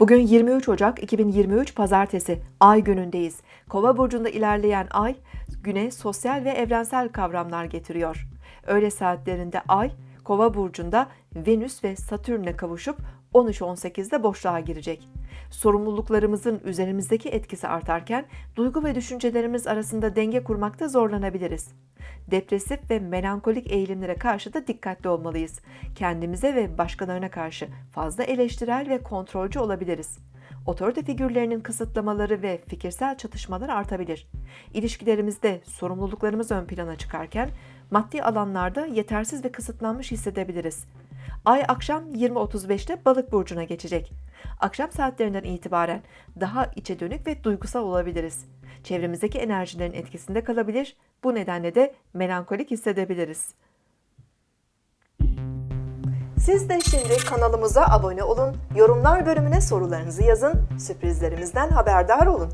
Bugün 23 Ocak 2023 Pazartesi Ay günündeyiz. Kova burcunda ilerleyen Ay güne sosyal ve evrensel kavramlar getiriyor. Öğle saatlerinde Ay Kova burcunda Venüs ve Satürn'e kavuşup 13-18'de boşluğa girecek. Sorumluluklarımızın üzerimizdeki etkisi artarken duygu ve düşüncelerimiz arasında denge kurmakta zorlanabiliriz. Depresif ve melankolik eğilimlere karşı da dikkatli olmalıyız. Kendimize ve başkalarına karşı fazla eleştirel ve kontrolcü olabiliriz. Otorite figürlerinin kısıtlamaları ve fikirsel çatışmalar artabilir. İlişkilerimizde sorumluluklarımız ön plana çıkarken maddi alanlarda yetersiz ve kısıtlanmış hissedebiliriz. Ay akşam 20.35'te balık burcuna geçecek. Akşam saatlerinden itibaren daha içe dönük ve duygusal olabiliriz. Çevremizdeki enerjilerin etkisinde kalabilir, bu nedenle de melankolik hissedebiliriz. Siz de şimdi kanalımıza abone olun, yorumlar bölümüne sorularınızı yazın, sürprizlerimizden haberdar olun.